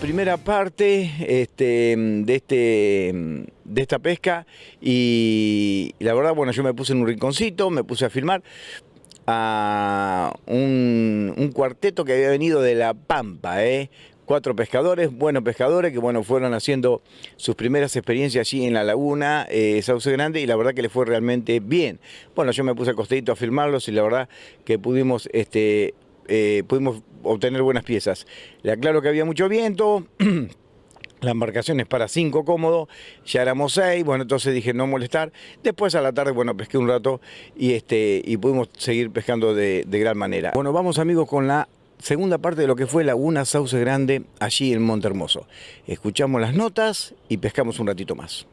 Primera parte este, de, este, de esta pesca y, la verdad, bueno, yo me puse en un rinconcito, me puse a filmar a un, cuarteto que había venido de La Pampa, ¿eh? cuatro pescadores, buenos pescadores, que bueno, fueron haciendo sus primeras experiencias allí en la laguna eh, Sauce Grande y la verdad que les fue realmente bien. Bueno, yo me puse a costadito a filmarlos y la verdad que pudimos, este, eh, pudimos obtener buenas piezas. Le aclaro que había mucho viento. La embarcación es para cinco cómodo, ya éramos seis, bueno, entonces dije no molestar. Después a la tarde, bueno, pesqué un rato y, este, y pudimos seguir pescando de, de gran manera. Bueno, vamos amigos con la segunda parte de lo que fue Laguna Sauce Grande allí en Monte Hermoso. Escuchamos las notas y pescamos un ratito más.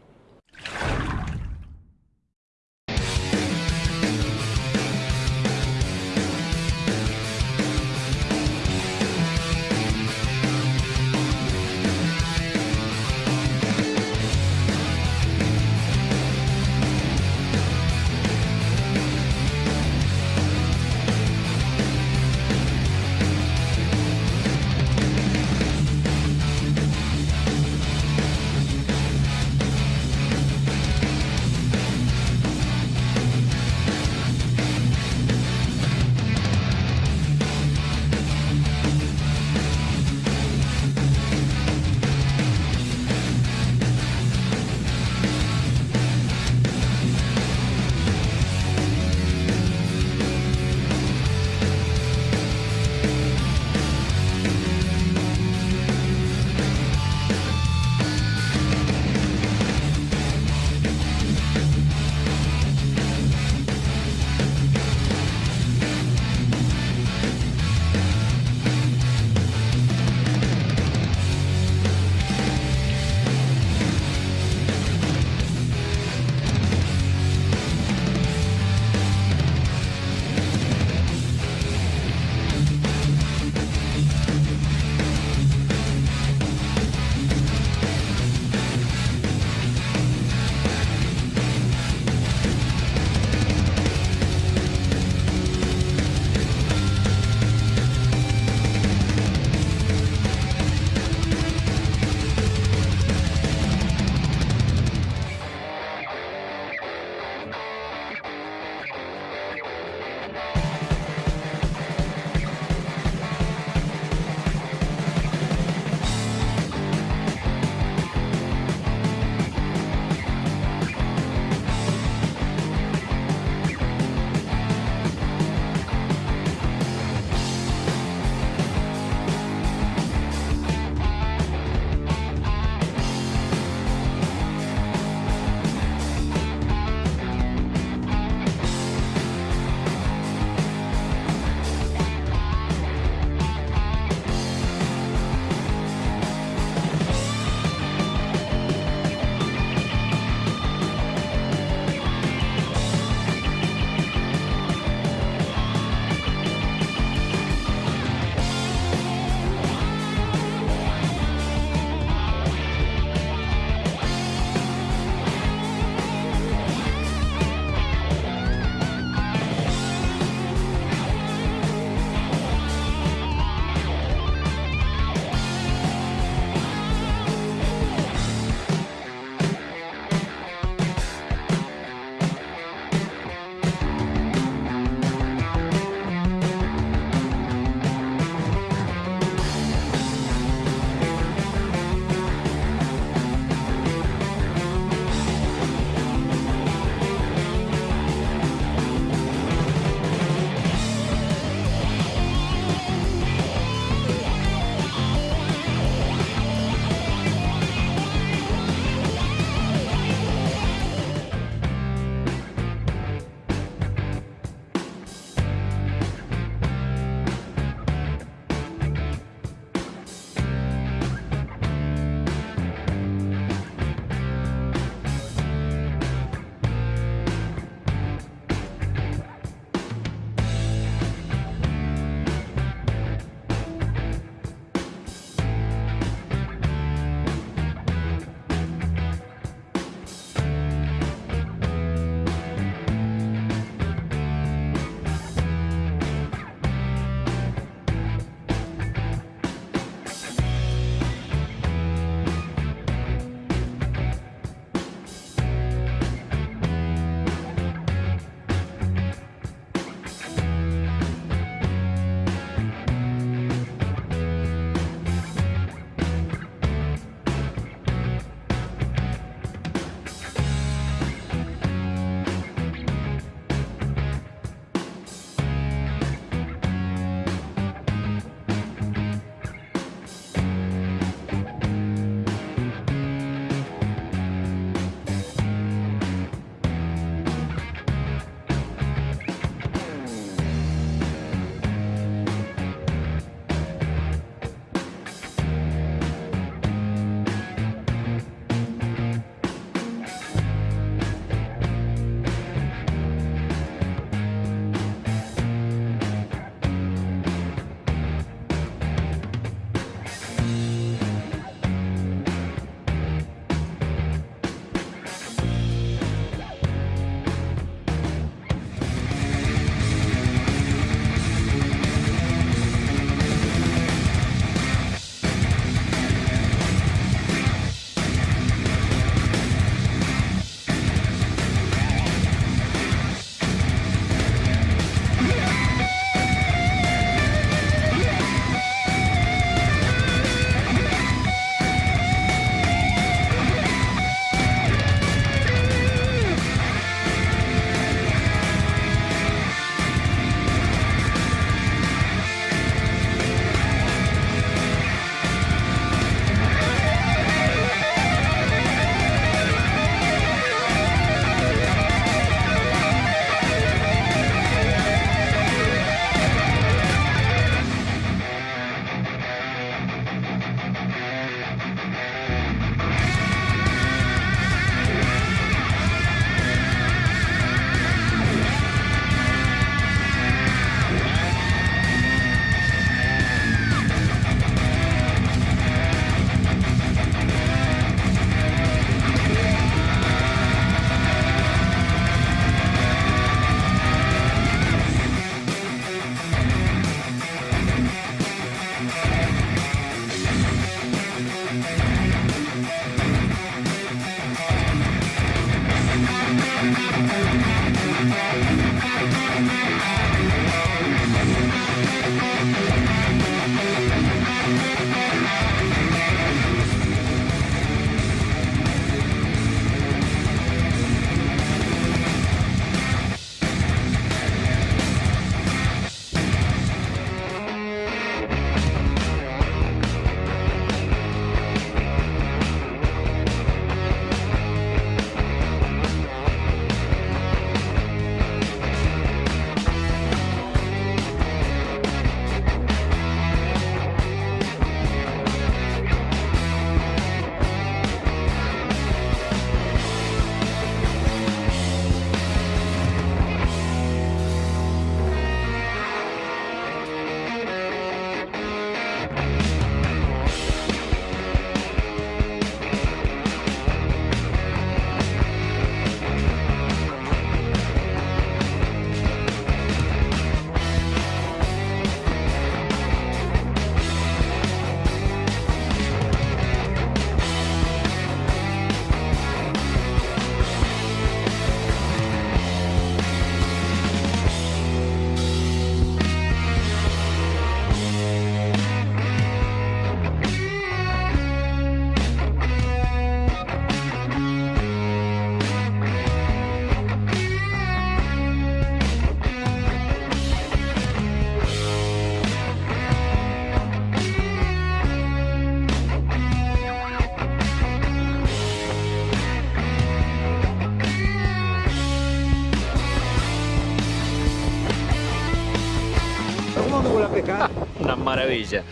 Maravilla.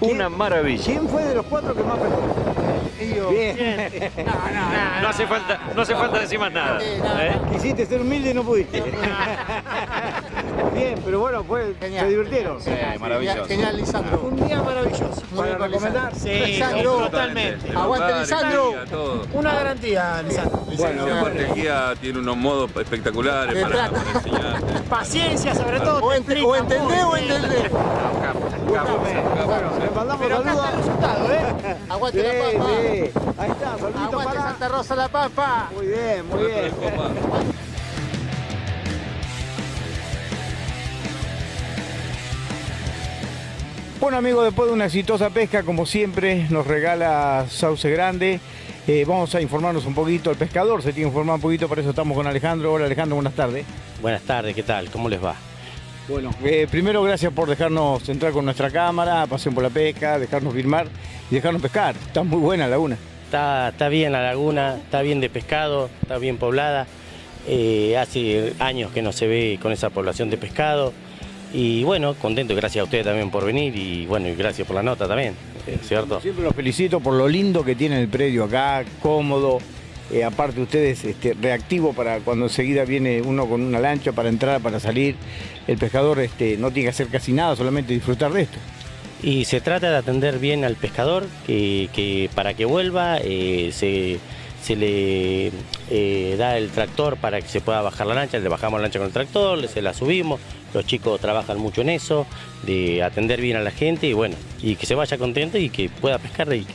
¿Quién- Una maravilla. ¿Quién fue de los cuatro que más pescó? Bien. No hace falta, no hace falta decir más nada. ¿eh? Quisiste ser humilde y no pudiste. Bien, pero bueno, Genial. se divirtieron. Sí, maravilloso. Genial, Lisandro. Un día ¿Para recomendar? Sí, Lisandro. totalmente. Aguante, Lisandro. Una garantía, Lisandro. Bueno, aparte el guía tiene unos modos espectaculares para, enseñarte. Paciencia, sobre todo. O, entendés o entendés. Bueno, le mandamos Pero acá está el resultado, ¿eh? Aguante la papa. sí. Ahí está, saludito Aguante para. Santa Rosa la papa. Muy bien, muy bien. Bueno amigos, después de una exitosa pesca, como siempre, nos regala Sauce Grande. Eh, vamos a informarnos un poquito, el pescador se tiene que informar un poquito, para eso estamos con Alejandro. Hola Alejandro, buenas tardes. Buenas tardes, ¿qué tal? ¿Cómo les va? Bueno, eh, primero gracias por dejarnos entrar con nuestra cámara, pasión por la pesca, dejarnos filmar y dejarnos pescar. Está muy buena la laguna. Está, está bien la laguna, está bien de pescado, está bien poblada. Eh, hace años que no se ve con esa población de pescado. Y bueno, contento, gracias a ustedes también por venir y bueno, y gracias por la nota también, eh, ¿cierto? Siempre los felicito por lo lindo que tiene el predio acá, cómodo. Eh, aparte ustedes este, reactivo para cuando enseguida viene uno con una lancha para entrar, para salir. El pescador este, no tiene que hacer casi nada, solamente disfrutar de esto. Y se trata de atender bien al pescador, que, que para que vuelva eh, se, se le eh, da el tractor para que se pueda bajar la lancha, le bajamos la lancha con el tractor, se la subimos, los chicos trabajan mucho en eso, de atender bien a la gente y bueno, y que se vaya contento y que pueda pescar y que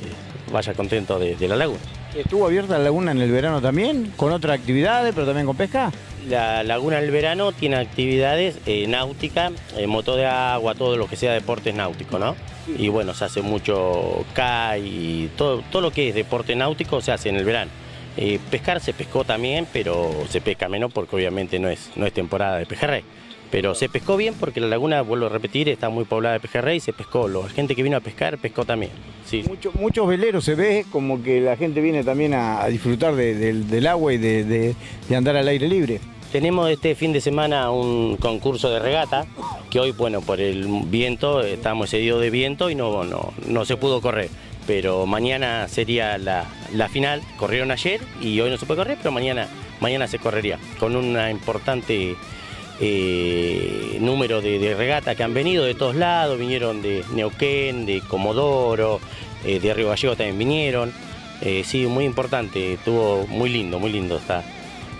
vaya contento de, de la laguna. ¿Estuvo abierta la laguna en el verano también? ¿Con otras actividades, pero también con pesca? La laguna del verano tiene actividades eh, náuticas, eh, moto de agua, todo lo que sea deportes náuticos, ¿no? Y bueno, se hace mucho kai y todo, todo lo que es deporte náutico se hace en el verano. Eh, pescar se pescó también, pero se pesca menos porque obviamente no es, no es temporada de pejerrey. Pero se pescó bien porque la laguna, vuelvo a repetir, está muy poblada de pejerrey y se pescó. La gente que vino a pescar pescó también. Sí. Mucho- muchos veleros se ve como que la gente viene también a, a disfrutar de- del- del agua y de, andar al aire libre. Tenemos este fin de semana un concurso de regata, que hoy, bueno, por el viento, estamos excedidos de viento y no, no, no se pudo correr. Pero mañana sería la, la final, corrieron ayer y hoy no se puede correr, pero mañana, mañana se correría, con una importante eh, número de, de regatas que han venido de todos lados, vinieron de Neuquén, de Comodoro, eh, de Río Gallego también vinieron. Eh, sí, muy importante, estuvo muy lindo, muy lindo está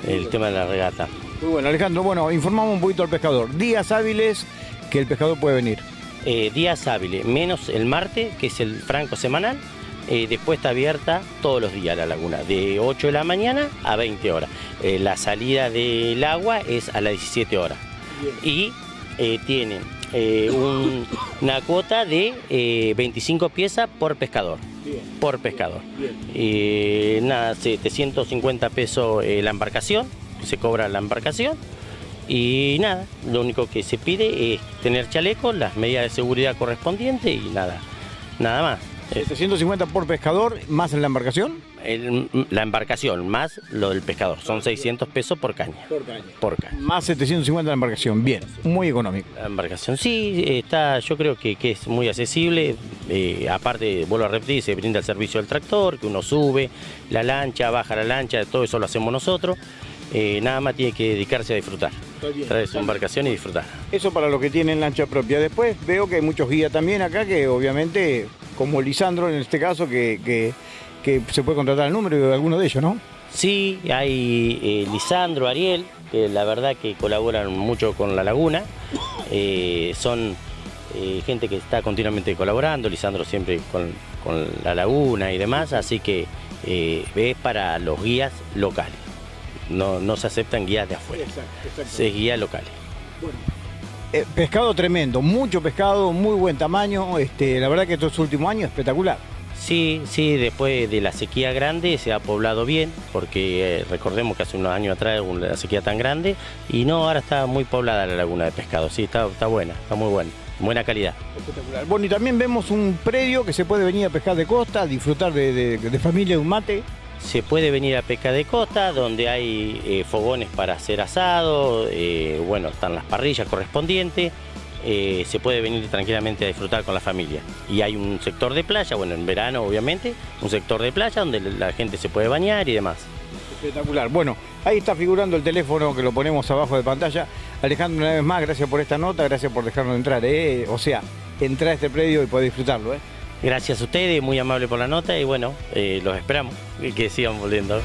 el tema de la regata. Muy bueno, Alejandro, bueno, informamos un poquito al pescador. Días hábiles que el pescador puede venir. Eh, días hábiles, menos el martes, que es el franco semanal. Eh, después está abierta todos los días la laguna, de 8 de la mañana a 20 horas. Eh, la salida del agua es a las 17 horas. Y eh, tiene un- una cuota de eh, 25 piezas por pescador. Por pescador. Eh, nada, 750 pesos la embarcación, se cobra la embarcación. Y nada, lo único que se pide es tener chaleco, las medidas de seguridad correspondientes y nada, nada más. Eh, 750 por pescador, más en la embarcación. el- la embarcación más lo del pescador, son 600 pesos por caña. Por caña. Más 750 la embarcación. Bien, muy económico. La embarcación sí, está, yo creo que, que es muy accesible. eh, aparte, vuelvo a repetir, se brinda el servicio del tractor, que uno sube la lancha, baja la lancha, todo eso lo hacemos nosotros. eh, nada más tiene que dedicarse a disfrutar. Traer su embarcación y disfrutar. Eso para los que tienen lancha propia. Después veo que hay muchos guías también acá que obviamente, como Lisandro en este caso, que, que- que se puede contratar el número de alguno de ellos, ¿no? Sí, hay eh, Lisandro, Ariel, que la verdad que colaboran mucho con la laguna. Eh, son eh, gente que está continuamente colaborando, Lisandro siempre con, con la laguna y demás, así que eh, es para los guías locales. No, no se aceptan guías de afuera, se guías locales. Eh, pescado tremendo, mucho pescado, muy buen tamaño. Este, la verdad que estos últimos años espectacular. Sí, sí, después de la sequía grande se ha poblado bien, porque eh, recordemos que hace unos años atrás hubo una sequía tan grande y no, ahora está muy poblada la laguna de pescado, sí, está, está buena, está muy buena, buena calidad. Espectacular. Bueno, y también vemos un predio que se puede venir a pescar de costa, disfrutar de, de- de familia, de un mate. Se puede venir a pesca de costa, donde hay eh, fogones para hacer asado, eh, bueno, están las parrillas correspondientes. eh, se puede venir tranquilamente a disfrutar con la familia. Y hay un sector de playa, bueno, en verano obviamente, un sector de playa donde la gente se puede bañar y demás. Espectacular. Bueno, ahí está figurando el teléfono que lo ponemos abajo de pantalla. Alejandro, una vez más, gracias por esta nota, gracias por dejarnos entrar. O sea, entrar a este predio y poder disfrutarlo. Gracias a ustedes, muy amable por la nota y bueno, eh, los esperamos y que sigan volviendo.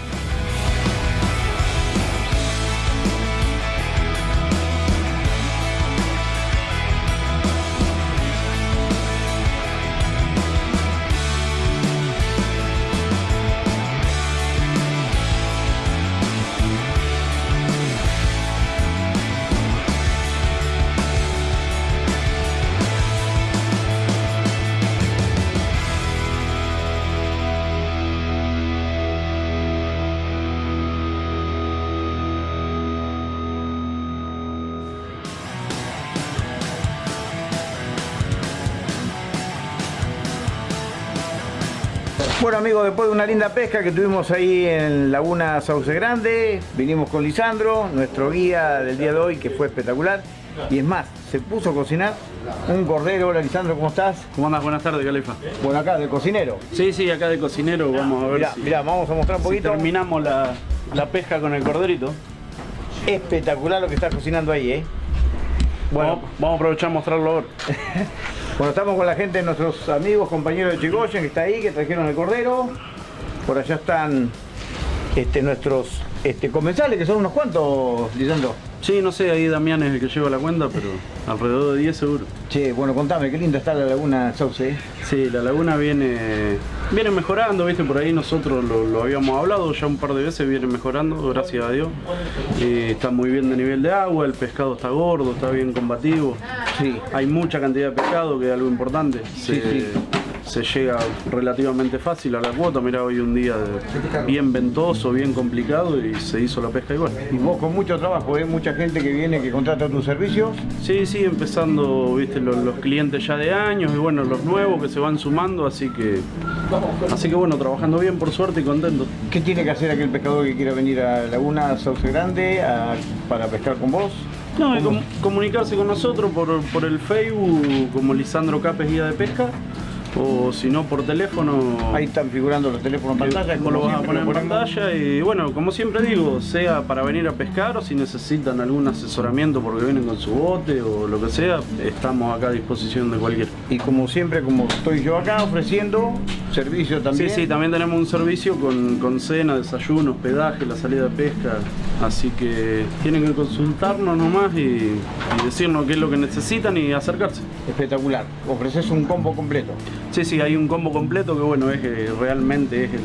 Bueno amigos, después de una linda pesca que tuvimos ahí en Laguna Sauce Grande, vinimos con Lisandro, nuestro guía del día de hoy, que fue espectacular. Y es más, se puso a cocinar un cordero. Hola Lisandro, ¿cómo estás? ¿Cómo andas? Buenas tardes, Calefa. Bueno, acá, del cocinero. Sí, sí, acá de cocinero vamos a ver Mirá, si, mirá, vamos a mostrar un si poquito. terminamos la, la pesca con el corderito. Espectacular lo que está cocinando ahí, ¿eh? Bueno, Vamos, vamos a aprovechar a mostrarlo ahora. Bueno, estamos con la gente, nuestros amigos, compañeros de Chigoyen, que está ahí, que trajeron el cordero. Por allá están este, nuestros este, comensales, que son unos cuantos, Lisandro. Sí, no sé, ahí Damián es el que lleva la cuenta, pero alrededor de 10 seguro. Che, bueno, contame, qué linda está la laguna Sauce. ¿eh? Sí, la laguna viene viene mejorando, viste, por ahí nosotros lo, lo habíamos hablado ya un par de veces, viene mejorando, gracias a Dios. Eh, está muy bien de nivel de agua, el pescado está gordo, está bien combativo. Sí. Hay mucha cantidad de pescado, que es algo importante. Se, sí. Se llega relativamente fácil a la cuota. Mirá, hoy un día de- bien ventoso, bien complicado y se hizo la pesca igual. Y vos con mucho trabajo, ¿eh? mucha gente que viene, que contrata tus servicios. Sí, sí, empezando, viste, los, los clientes ya de años y bueno, los nuevos que se van sumando, así que, así que bueno, trabajando bien por suerte y contento. ¿Qué tiene que hacer aquel pescador que quiera venir a Laguna Sauce Grande a- para pescar con vos? No, com- comunicarse con nosotros por, por el Facebook como Lisandro Capes Guía de Pesca o si no por teléfono. Ahí están figurando los teléfonos en pantalla. Como lo vas a poner en pantalla y bueno, como siempre digo, sea para venir a pescar o si necesitan algún asesoramiento porque vienen con su bote o lo que sea, estamos acá a disposición de cualquiera. Y como siempre, como estoy yo acá ofreciendo servicio también. Sí, sí, también tenemos un servicio con, con cena, desayuno, hospedaje, la salida de pesca, así que tienen que consultarnos nomás y, y decirnos qué es lo que necesitan y acercarse. Espectacular. Ofreces un combo completo. Sí, sí, hay un combo completo que bueno, es que realmente es el,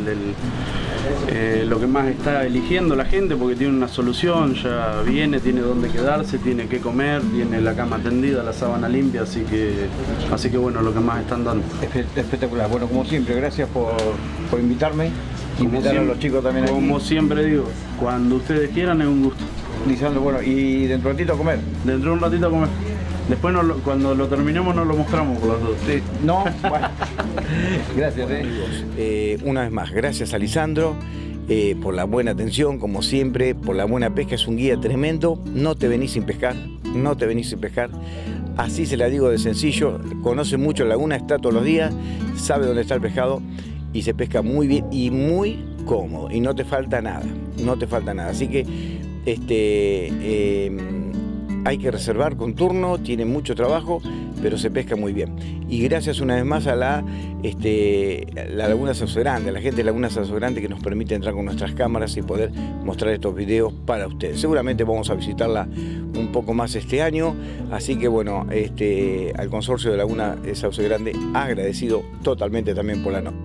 eh, lo que más está eligiendo la gente porque tiene una solución, ya viene, tiene dónde quedarse, tiene qué comer, tiene la cama tendida, la sábana limpia, así que, así que bueno, lo que más están dando. Espe- Espectacular. Bueno, como siempre, gracias por, por invitarme. Como Invitar a los chicos también Como aquí. siempre digo, cuando ustedes quieran es un gusto. Lisandro, bueno, y dentro de un ratito a comer. Dentro de un ratito a comer. Después lo- cuando lo terminemos nos lo mostramos por las dos. Sí, No, bueno. Gracias, eh. Una vez más, gracias a Lisandro eh, por la buena atención, como siempre, por la buena pesca. Es un guía tremendo. No te venís sin pescar, no te venís sin pescar. Así se la digo de sencillo. Conoce mucho la laguna, está todos los días, sabe dónde está el pescado y se pesca muy bien y muy cómodo. Y no te falta nada, no te falta nada. Así que este, eh, hay que reservar con turno, tiene mucho trabajo, pero se pesca muy bien. Y gracias una vez más a la, este, la Laguna Sauce Grande, a la gente de Laguna Sauce Grande que nos permite entrar con nuestras cámaras y poder mostrar estos videos para ustedes. Seguramente vamos a visitarla un poco más este año, así que bueno, este, al consorcio de Laguna Sauce Grande agradecido totalmente también por la nota.